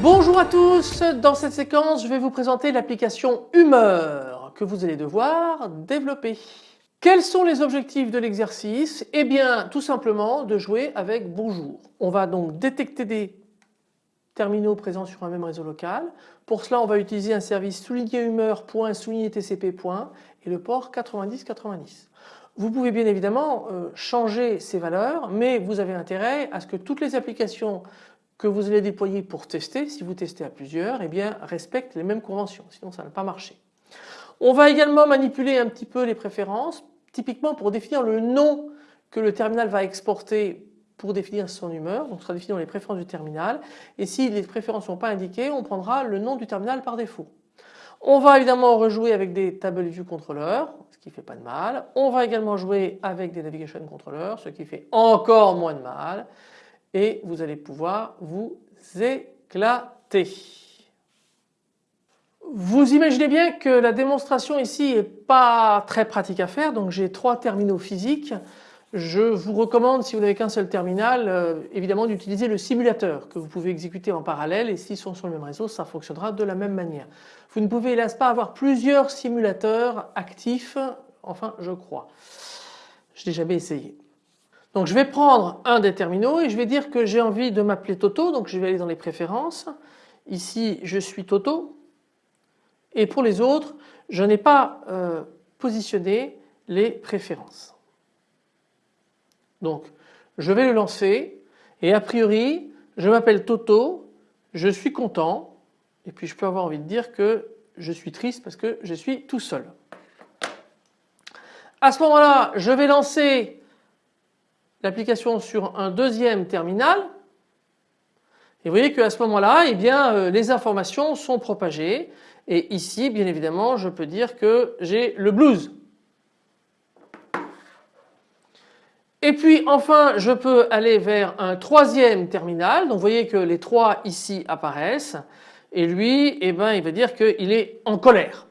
Bonjour à tous, dans cette séquence je vais vous présenter l'application Humeur que vous allez devoir développer. Quels sont les objectifs de l'exercice? Eh bien tout simplement de jouer avec Bonjour. On va donc détecter des terminaux présents sur un même réseau local. Pour cela on va utiliser un service souligné humeur.souligné.tcp. et le port 9090. Vous pouvez bien évidemment euh, changer ces valeurs mais vous avez intérêt à ce que toutes les applications que vous allez déployer pour tester, si vous testez à plusieurs, eh respectent les mêmes conventions, sinon ça ne va pas marcher. On va également manipuler un petit peu les préférences, typiquement pour définir le nom que le terminal va exporter pour définir son humeur, donc sera défini dans les préférences du terminal et si les préférences ne sont pas indiquées, on prendra le nom du terminal par défaut. On va évidemment rejouer avec des Table View Controller, ce qui fait pas de mal. On va également jouer avec des Navigation Controller, ce qui fait encore moins de mal et vous allez pouvoir vous éclater. Vous imaginez bien que la démonstration ici n'est pas très pratique à faire donc j'ai trois terminaux physiques. Je vous recommande si vous n'avez qu'un seul terminal euh, évidemment d'utiliser le simulateur que vous pouvez exécuter en parallèle et s'ils sont sur le même réseau ça fonctionnera de la même manière. Vous ne pouvez hélas pas avoir plusieurs simulateurs actifs enfin je crois. Je n'ai jamais essayé. Donc je vais prendre un des terminaux et je vais dire que j'ai envie de m'appeler Toto donc je vais aller dans les préférences. Ici je suis Toto et pour les autres je n'ai pas euh, positionné les préférences. Donc je vais le lancer et a priori je m'appelle Toto, je suis content et puis je peux avoir envie de dire que je suis triste parce que je suis tout seul. À ce moment-là je vais lancer l'application sur un deuxième terminal et vous voyez qu'à ce moment-là eh bien euh, les informations sont propagées et ici bien évidemment je peux dire que j'ai le blues. Et puis enfin je peux aller vers un troisième terminal donc vous voyez que les trois ici apparaissent et lui eh ben, il va dire qu'il est en colère.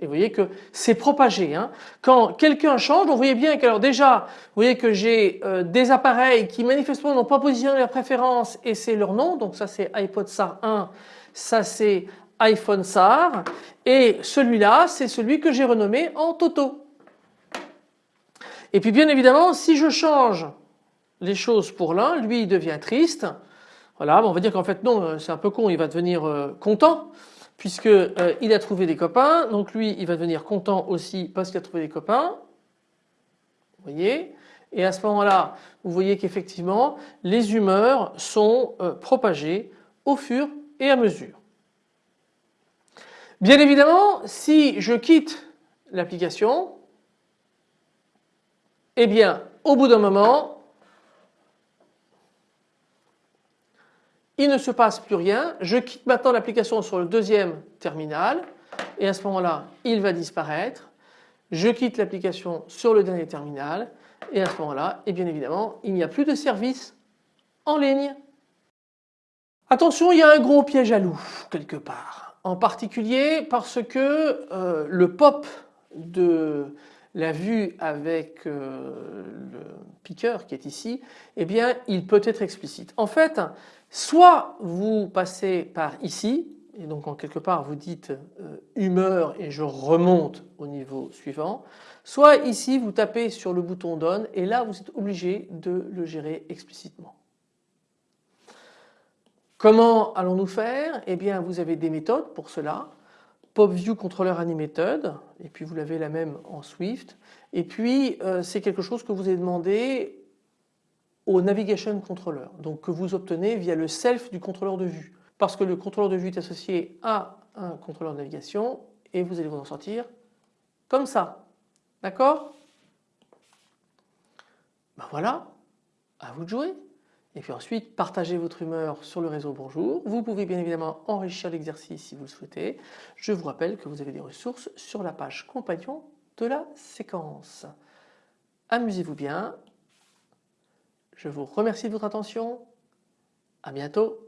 Et vous voyez que c'est propagé. Hein. Quand quelqu'un change, vous voyez bien que déjà, vous voyez que j'ai euh, des appareils qui manifestement n'ont pas positionné leur préférence et c'est leur nom. Donc ça c'est iPod SAR 1, ça c'est iPhone SAR et celui-là c'est celui que j'ai renommé en Toto. Et puis bien évidemment si je change les choses pour l'un, lui il devient triste. Voilà, on va dire qu'en fait non, euh, c'est un peu con, il va devenir euh, content puisqu'il euh, a trouvé des copains, donc lui il va devenir content aussi parce qu'il a trouvé des copains. Vous voyez? Et à ce moment-là, vous voyez qu'effectivement les humeurs sont propagées au fur et à mesure. Bien évidemment, si je quitte l'application, eh bien au bout d'un moment, il ne se passe plus rien, je quitte maintenant l'application sur le deuxième terminal et à ce moment-là il va disparaître, je quitte l'application sur le dernier terminal et à ce moment-là et bien évidemment il n'y a plus de service en ligne. Attention il y a un gros piège à loup quelque part en particulier parce que euh, le pop de la vue avec euh, le piqueur qui est ici, eh bien il peut être explicite. En fait, soit vous passez par ici, et donc en quelque part vous dites euh, humeur et je remonte au niveau suivant, soit ici vous tapez sur le bouton donne et là vous êtes obligé de le gérer explicitement. Comment allons-nous faire? Eh bien vous avez des méthodes pour cela. PopView Controller et puis vous l'avez la même en Swift. Et puis euh, c'est quelque chose que vous avez demandé au Navigation Controller donc que vous obtenez via le self du contrôleur de vue. Parce que le contrôleur de vue est associé à un contrôleur de navigation et vous allez vous en sortir comme ça. D'accord? Ben voilà à vous de jouer et puis ensuite, partagez votre humeur sur le réseau Bonjour. Vous pouvez bien évidemment enrichir l'exercice si vous le souhaitez. Je vous rappelle que vous avez des ressources sur la page compagnon de la séquence. Amusez-vous bien. Je vous remercie de votre attention. À bientôt.